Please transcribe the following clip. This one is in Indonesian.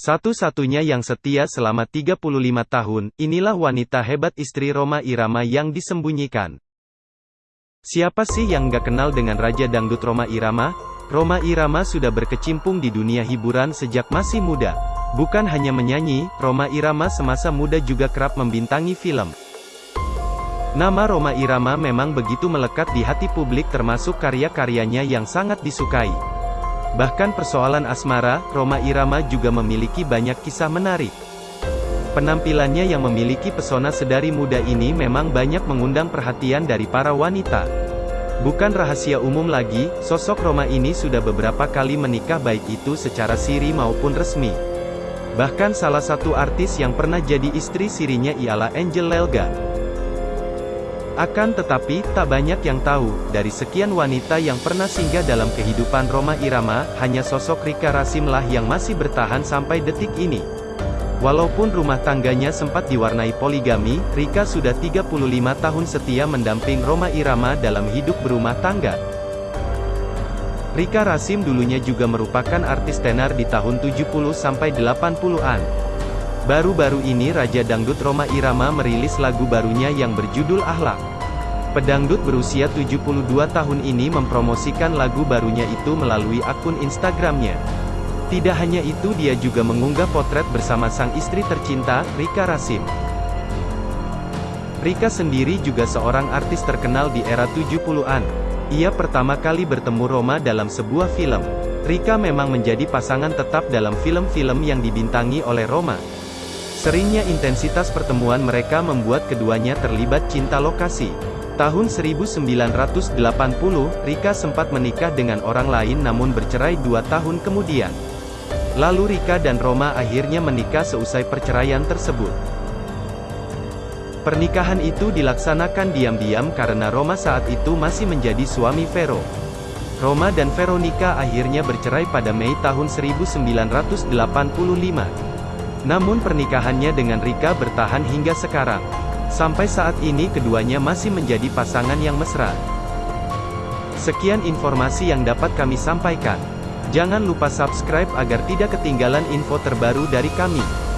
Satu-satunya yang setia selama 35 tahun, inilah wanita hebat istri Roma Irama yang disembunyikan. Siapa sih yang gak kenal dengan Raja Dangdut Roma Irama? Roma Irama sudah berkecimpung di dunia hiburan sejak masih muda. Bukan hanya menyanyi, Roma Irama semasa muda juga kerap membintangi film. Nama Roma Irama memang begitu melekat di hati publik termasuk karya-karyanya yang sangat disukai. Bahkan persoalan asmara, Roma Irama juga memiliki banyak kisah menarik. Penampilannya yang memiliki pesona sedari muda ini memang banyak mengundang perhatian dari para wanita. Bukan rahasia umum lagi, sosok Roma ini sudah beberapa kali menikah baik itu secara siri maupun resmi. Bahkan salah satu artis yang pernah jadi istri sirinya ialah Angel Lelga. Akan tetapi, tak banyak yang tahu, dari sekian wanita yang pernah singgah dalam kehidupan Roma Irama, hanya sosok Rika Rasimlah yang masih bertahan sampai detik ini. Walaupun rumah tangganya sempat diwarnai poligami, Rika sudah 35 tahun setia mendamping Roma Irama dalam hidup berumah tangga. Rika Rasim dulunya juga merupakan artis tenar di tahun 70-80-an. Baru-baru ini Raja Dangdut Roma Irama merilis lagu barunya yang berjudul Ahlak. Pedangdut berusia 72 tahun ini mempromosikan lagu barunya itu melalui akun Instagramnya. Tidak hanya itu dia juga mengunggah potret bersama sang istri tercinta, Rika Rasim. Rika sendiri juga seorang artis terkenal di era 70-an. Ia pertama kali bertemu Roma dalam sebuah film. Rika memang menjadi pasangan tetap dalam film-film yang dibintangi oleh Roma. Seringnya intensitas pertemuan mereka membuat keduanya terlibat cinta lokasi. Tahun 1980, Rika sempat menikah dengan orang lain namun bercerai dua tahun kemudian. Lalu Rika dan Roma akhirnya menikah seusai perceraian tersebut. Pernikahan itu dilaksanakan diam-diam karena Roma saat itu masih menjadi suami Vero. Roma dan Veronica akhirnya bercerai pada Mei tahun 1985. Namun pernikahannya dengan Rika bertahan hingga sekarang. Sampai saat ini keduanya masih menjadi pasangan yang mesra. Sekian informasi yang dapat kami sampaikan. Jangan lupa subscribe agar tidak ketinggalan info terbaru dari kami.